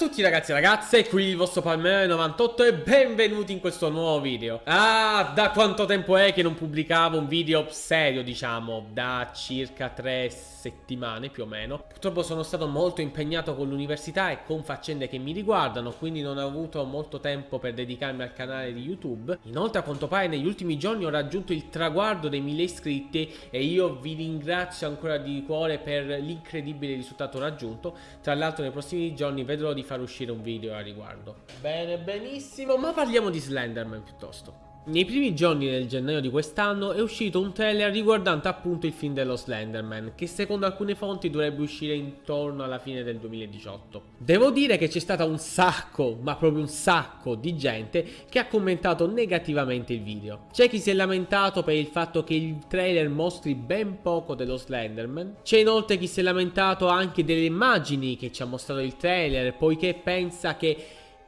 Tutti ragazzi e ragazze, qui il vostro Palmero98 e benvenuti in questo nuovo video. Ah, da quanto tempo è che non pubblicavo un video serio diciamo, da circa tre settimane più o meno. Purtroppo sono stato molto impegnato con l'università e con faccende che mi riguardano, quindi non ho avuto molto tempo per dedicarmi al canale di YouTube. Inoltre a quanto pare negli ultimi giorni ho raggiunto il traguardo dei 1000 iscritti e io vi ringrazio ancora di cuore per l'incredibile risultato raggiunto. Tra l'altro nei prossimi giorni vedrò di far uscire un video a riguardo. Bene, benissimo, ma parliamo di Slenderman piuttosto. Nei primi giorni del gennaio di quest'anno è uscito un trailer riguardante appunto il film dello Slenderman, che secondo alcune fonti dovrebbe uscire intorno alla fine del 2018. Devo dire che c'è stato un sacco, ma proprio un sacco di gente che ha commentato negativamente il video. C'è chi si è lamentato per il fatto che il trailer mostri ben poco dello Slenderman, c'è inoltre chi si è lamentato anche delle immagini che ci ha mostrato il trailer, poiché pensa che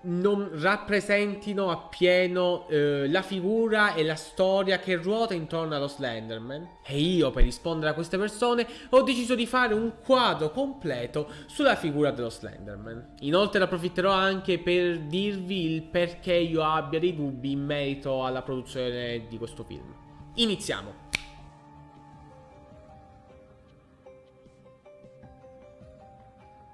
non rappresentino appieno eh, la figura e la storia che ruota intorno allo Slenderman. E io, per rispondere a queste persone, ho deciso di fare un quadro completo sulla figura dello Slenderman. Inoltre approfitterò anche per dirvi il perché io abbia dei dubbi in merito alla produzione di questo film. Iniziamo!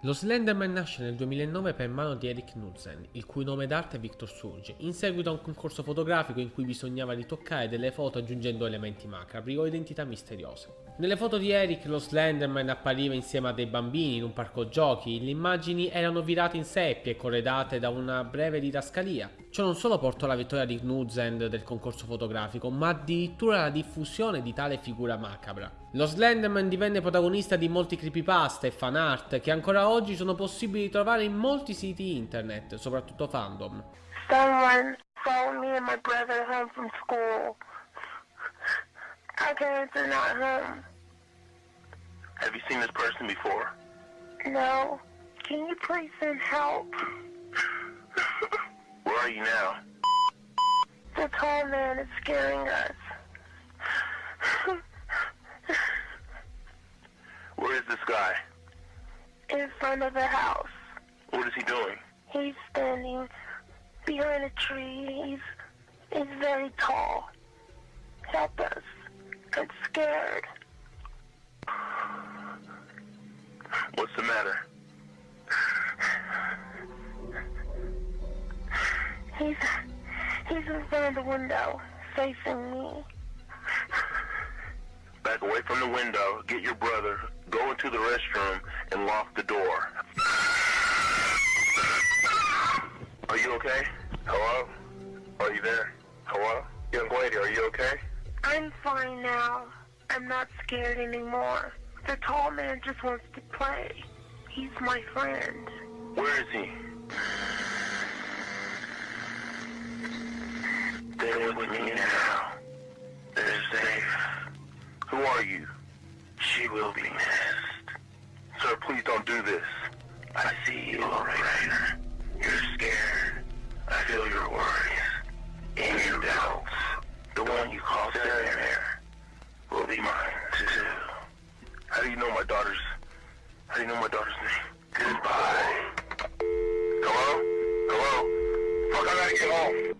Lo Slenderman nasce nel 2009 per mano di Eric Knudsen, il cui nome d'arte è Victor Surge, in seguito a un concorso fotografico in cui bisognava ritoccare delle foto aggiungendo elementi macabri o identità misteriose. Nelle foto di Eric lo Slenderman appariva insieme a dei bambini in un parco giochi, le immagini erano virate in seppie corredate da una breve didascalia. Ciò non solo portò alla vittoria di Knudsen del concorso fotografico, ma addirittura alla diffusione di tale figura macabra. Lo Slenderman divenne protagonista di molti creepypasta e fan art che ancora oggi sono possibili trovare in molti siti internet, soprattutto fandom. Someone phoned me and my brother home from school. Our parents are not home. Have you seen this person before? No. Can you please send help? Where are you now? The tall man is scaring us. Where is this guy? In front of the house. What is he doing? He's standing behind a tree. He's, he's very tall. Help us. I'm scared. What's the matter? He's he's in front of the window, facing me. Back away from the window, get your brother, go into the restroom, and lock the door. Are you okay? Hello? Are you there? Hello? Young lady, are you okay? I'm fine now. I'm not scared anymore. The tall man just wants to play. He's my friend. Where is he? They're with me now. They're safe. Who are you? She will be missed. Sir, please don't do this. I see you, Lorraine. You're scared. I feel your worries. And your doubts. The one you call Sarah will be mine, too. How do you know my daughter's... How do you know my daughter's name? Goodbye. Hello? Hello? Fuck, I gotta get home.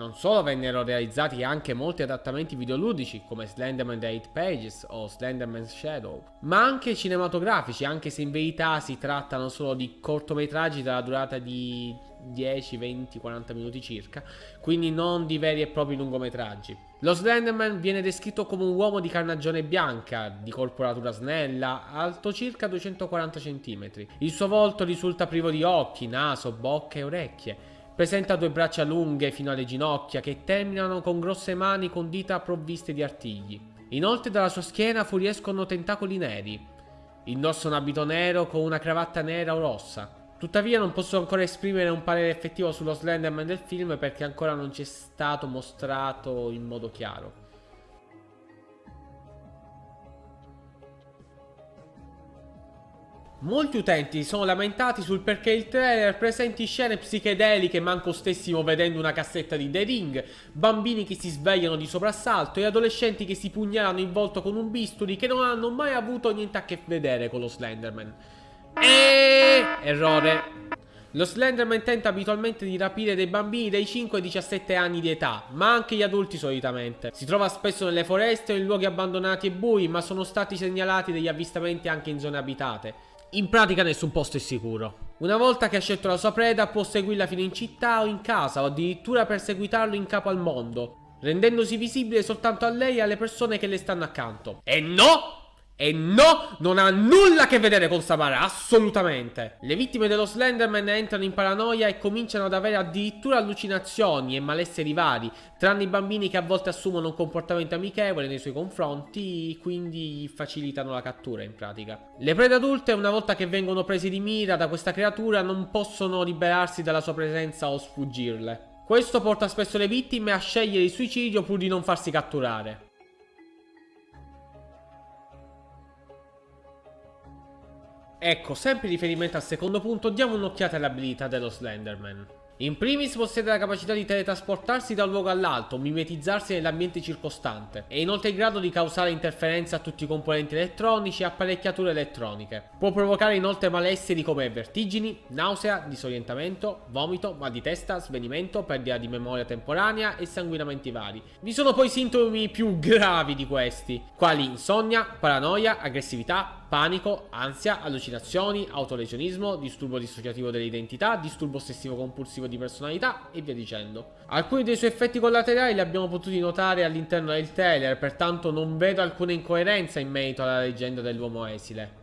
Non solo vennero realizzati anche molti adattamenti videoludici come Slenderman The 8 Pages o Slenderman's Shadow, ma anche cinematografici, anche se in verità si trattano solo di cortometraggi dalla durata di 10, 20, 40 minuti circa, quindi non di veri e propri lungometraggi. Lo Slenderman viene descritto come un uomo di carnagione bianca, di corporatura snella, alto circa 240 cm. Il suo volto risulta privo di occhi, naso, bocca e orecchie Presenta due braccia lunghe fino alle ginocchia che terminano con grosse mani con dita provviste di artigli. Inoltre dalla sua schiena fuoriescono tentacoli neri. Indossa un abito nero con una cravatta nera o rossa. Tuttavia non posso ancora esprimere un parere effettivo sullo Slenderman del film perché ancora non ci è stato mostrato in modo chiaro. Molti utenti sono lamentati sul perché il trailer presenti scene psichedeliche manco stessimo vedendo una cassetta di The Ring, bambini che si svegliano di soprassalto e adolescenti che si pugnalano in volto con un bisturi che non hanno mai avuto niente a che vedere con lo Slenderman. E... Errore. Lo Slenderman tenta abitualmente di rapire dei bambini dai 5 ai 17 anni di età, ma anche gli adulti solitamente. Si trova spesso nelle foreste o in luoghi abbandonati e bui, ma sono stati segnalati degli avvistamenti anche in zone abitate. In pratica nessun posto è sicuro. Una volta che ha scelto la sua preda può seguirla fino in città o in casa o addirittura perseguitarlo in capo al mondo, rendendosi visibile soltanto a lei e alle persone che le stanno accanto. E no! E no, non ha nulla a che vedere con Samara, assolutamente. Le vittime dello Slenderman entrano in paranoia e cominciano ad avere addirittura allucinazioni e malesseri vari, tranne i bambini che a volte assumono un comportamento amichevole nei suoi confronti, quindi facilitano la cattura in pratica. Le prede adulte, una volta che vengono prese di mira da questa creatura, non possono liberarsi dalla sua presenza o sfuggirle. Questo porta spesso le vittime a scegliere il suicidio pur di non farsi catturare. Ecco, sempre in riferimento al secondo punto, diamo un'occhiata alle abilità dello Slenderman. In primis possiede la capacità di teletrasportarsi da un luogo all'altro, mimetizzarsi nell'ambiente circostante. È inoltre in grado di causare interferenze a tutti i componenti elettronici e apparecchiature elettroniche. Può provocare inoltre malesseri come vertigini, nausea, disorientamento, vomito, mal di testa, svenimento, perdita di memoria temporanea e sanguinamenti vari. Vi sono poi sintomi più gravi di questi, quali insonnia, paranoia, aggressività, panico, ansia, allucinazioni, autolesionismo, disturbo dissociativo dell'identità, disturbo ossessivo compulsivo di personalità e via dicendo. Alcuni dei suoi effetti collaterali li abbiamo potuti notare all'interno del trailer, pertanto non vedo alcuna incoerenza in merito alla leggenda dell'uomo esile.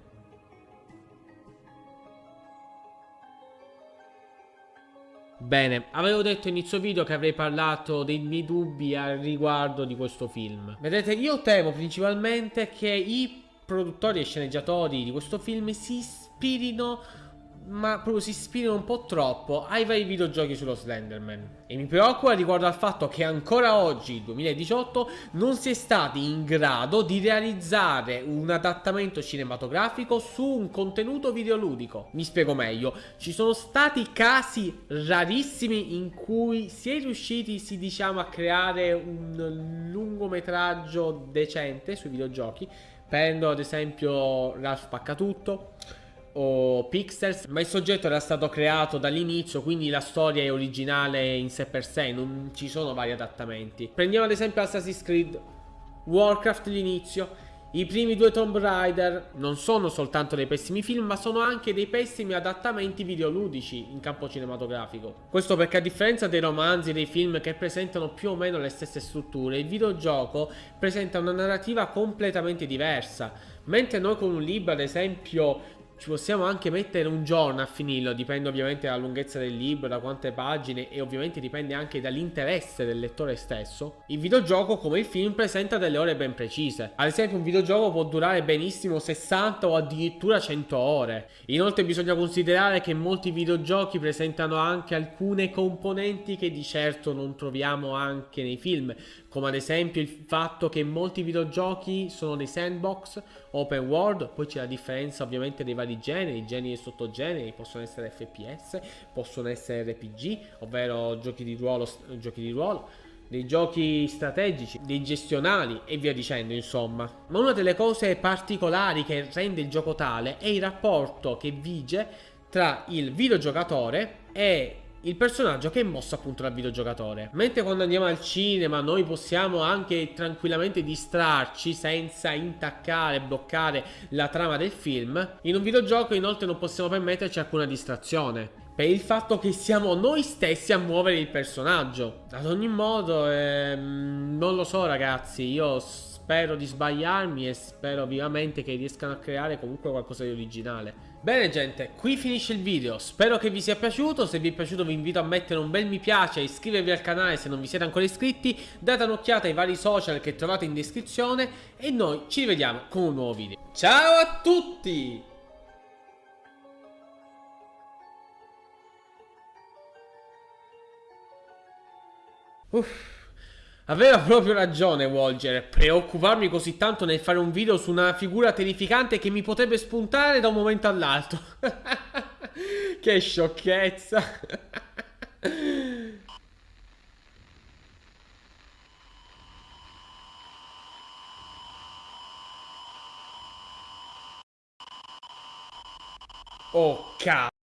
Bene, avevo detto inizio video che avrei parlato dei miei dubbi al riguardo di questo film. Vedete, io temo principalmente che i produttori e sceneggiatori di questo film si ispirino ma proprio si ispirano un po' troppo ai vari videogiochi sullo Slenderman. E mi preoccupa riguardo al fatto che ancora oggi, 2018, non si è stati in grado di realizzare un adattamento cinematografico su un contenuto videoludico. Mi spiego meglio, ci sono stati casi rarissimi in cui si è riusciti, si diciamo, a creare un lungometraggio decente sui videogiochi, Prendo ad esempio Ralph Spaccatutto o Pixels, ma il soggetto era stato creato dall'inizio, quindi la storia è originale in sé per sé, non ci sono vari adattamenti. Prendiamo ad esempio Assassin's Creed Warcraft l'inizio i primi due Tomb Raider non sono soltanto dei pessimi film, ma sono anche dei pessimi adattamenti videoludici in campo cinematografico. Questo perché a differenza dei romanzi e dei film che presentano più o meno le stesse strutture, il videogioco presenta una narrativa completamente diversa. Mentre noi con un libro, ad esempio, ci possiamo anche mettere un giorno a finirlo, dipende ovviamente dalla lunghezza del libro, da quante pagine e ovviamente dipende anche dall'interesse del lettore stesso. Il videogioco come il film presenta delle ore ben precise. Ad esempio un videogioco può durare benissimo 60 o addirittura 100 ore. Inoltre bisogna considerare che molti videogiochi presentano anche alcune componenti che di certo non troviamo anche nei film, come ad esempio il fatto che molti videogiochi sono dei sandbox, open world, poi c'è la differenza ovviamente dei vari generi, generi e sottogeneri, possono essere FPS, possono essere RPG, ovvero giochi di ruolo, giochi di ruolo dei giochi strategici, dei gestionali e via dicendo insomma. Ma una delle cose particolari che rende il gioco tale è il rapporto che vige tra il videogiocatore e il personaggio che è mosso appunto dal videogiocatore. Mentre quando andiamo al cinema noi possiamo anche tranquillamente distrarci senza intaccare, bloccare la trama del film, in un videogioco inoltre non possiamo permetterci alcuna distrazione. Per il fatto che siamo noi stessi a muovere il personaggio. Ad ogni modo, ehm, non lo so ragazzi, io spero di sbagliarmi e spero vivamente che riescano a creare comunque qualcosa di originale. Bene gente, qui finisce il video, spero che vi sia piaciuto, se vi è piaciuto vi invito a mettere un bel mi piace, iscrivervi al canale se non vi siete ancora iscritti, date un'occhiata ai vari social che trovate in descrizione e noi ci rivediamo con un nuovo video. Ciao a tutti! Uff. Aveva proprio ragione Walger, preoccuparmi così tanto nel fare un video su una figura terrificante che mi potrebbe spuntare da un momento all'altro. che sciocchezza. Oh, cazzo.